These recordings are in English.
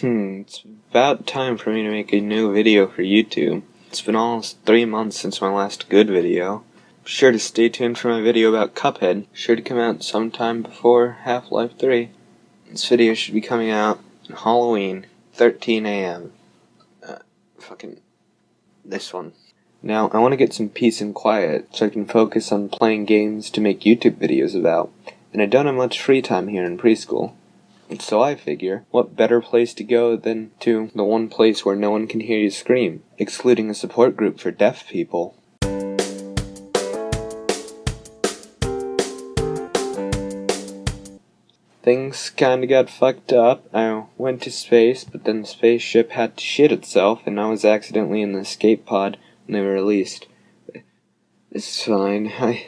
Hmm, it's about time for me to make a new video for YouTube. It's been almost three months since my last good video. Be sure to stay tuned for my video about Cuphead. Sure to come out sometime before Half-Life 3. This video should be coming out on Halloween, 13 a.m. Uh, fucking... this one. Now, I want to get some peace and quiet so I can focus on playing games to make YouTube videos about. And I don't have much free time here in preschool. So I figure, what better place to go than to the one place where no one can hear you scream, excluding a support group for deaf people. Things kinda got fucked up. I went to space, but then the spaceship had to shit itself, and I was accidentally in the escape pod when they were released. It's fine. I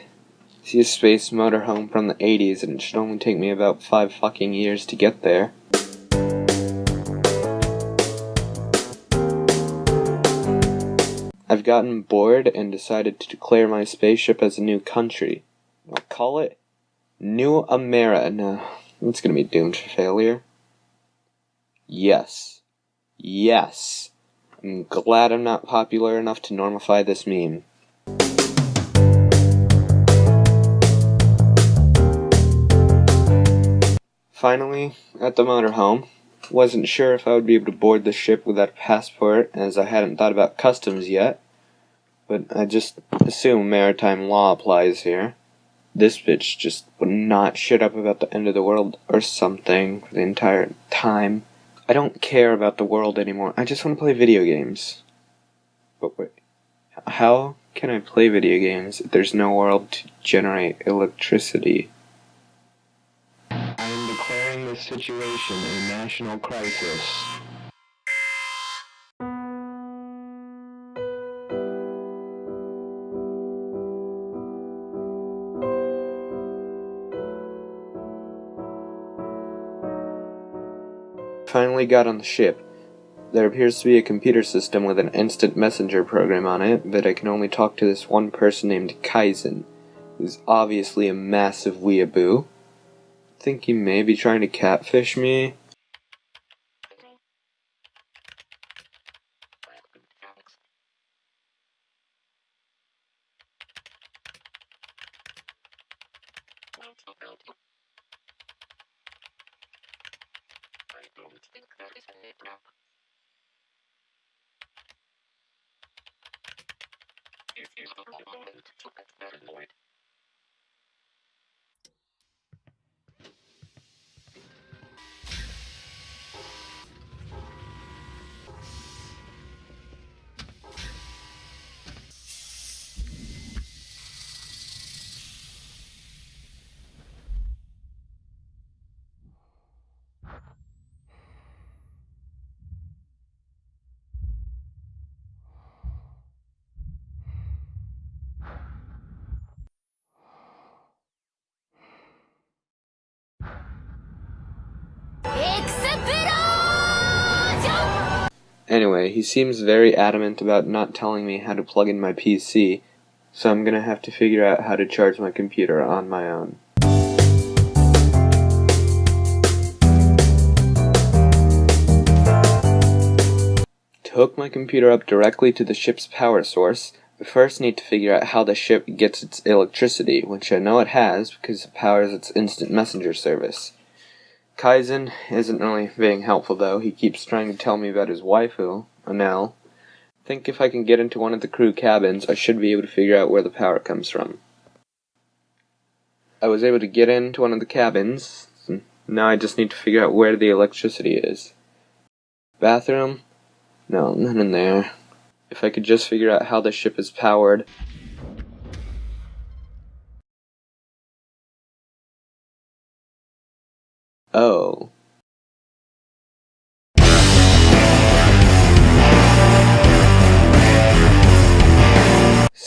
see a space motorhome from the 80s, and it should only take me about five fucking years to get there. I've gotten bored and decided to declare my spaceship as a new country. I'll call it New Amera. No, it's gonna be doomed to failure. Yes. Yes. I'm glad I'm not popular enough to normify this meme. Finally, at the motorhome. Wasn't sure if I would be able to board the ship without a passport, as I hadn't thought about customs yet. But I just assume maritime law applies here. This bitch just would not shut up about the end of the world or something for the entire time. I don't care about the world anymore. I just want to play video games. But wait, how can I play video games if there's no world to generate electricity? Situation a national crisis. Finally got on the ship. There appears to be a computer system with an instant messenger program on it, but I can only talk to this one person named Kaizen, who's obviously a massive weeaboo think he may be trying to catfish me. Anyway, he seems very adamant about not telling me how to plug in my PC, so I'm gonna have to figure out how to charge my computer on my own. To hook my computer up directly to the ship's power source, I first need to figure out how the ship gets its electricity, which I know it has because it powers its instant messenger service. Kaizen isn't really being helpful though. He keeps trying to tell me about his waifu, Enel. Think if I can get into one of the crew cabins, I should be able to figure out where the power comes from. I was able to get into one of the cabins. Now I just need to figure out where the electricity is. Bathroom? No, none in there. If I could just figure out how the ship is powered,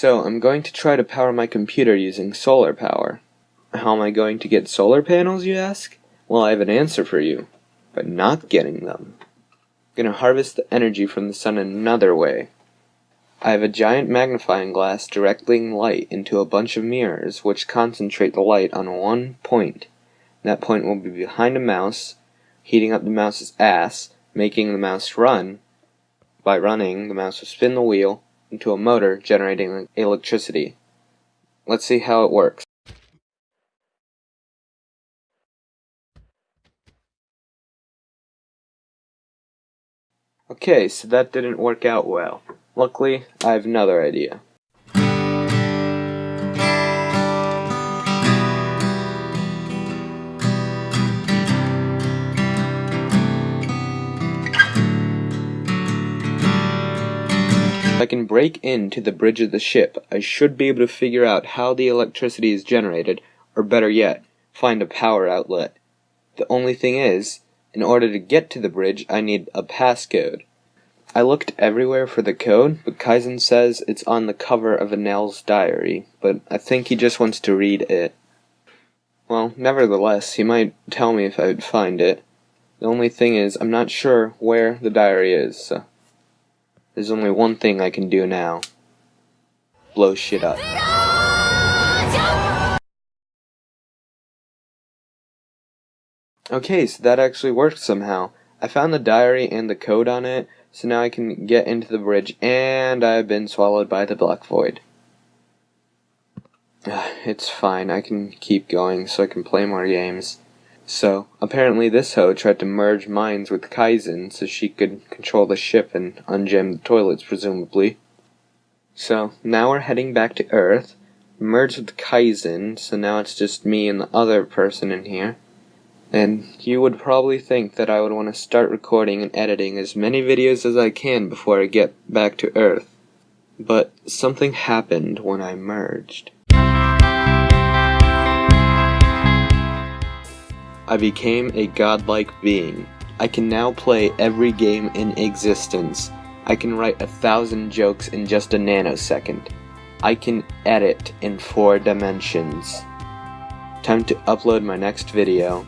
So, I'm going to try to power my computer using solar power. How am I going to get solar panels, you ask? Well, I have an answer for you. By not getting them. I'm gonna harvest the energy from the sun another way. I have a giant magnifying glass directing light into a bunch of mirrors which concentrate the light on one point. That point will be behind a mouse, heating up the mouse's ass, making the mouse run. By running, the mouse will spin the wheel into a motor generating electricity. Let's see how it works. Okay, so that didn't work out well. Luckily, I have another idea. I can break into the bridge of the ship, I should be able to figure out how the electricity is generated, or better yet, find a power outlet. The only thing is, in order to get to the bridge, I need a passcode. I looked everywhere for the code, but Kaizen says it's on the cover of Enel's diary, but I think he just wants to read it. Well, nevertheless, he might tell me if I would find it. The only thing is, I'm not sure where the diary is, so there's only one thing I can do now. Blow shit up. Okay, so that actually worked somehow. I found the diary and the code on it, so now I can get into the bridge, and I've been swallowed by the black void. It's fine, I can keep going so I can play more games. So, apparently this hoe tried to merge minds with Kaizen so she could control the ship and unjam the toilets, presumably. So, now we're heading back to Earth, merged with Kaizen, so now it's just me and the other person in here. And you would probably think that I would want to start recording and editing as many videos as I can before I get back to Earth. But something happened when I merged. I became a godlike being. I can now play every game in existence. I can write a thousand jokes in just a nanosecond. I can edit in four dimensions. Time to upload my next video.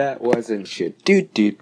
That wasn't shit. Dude, dude.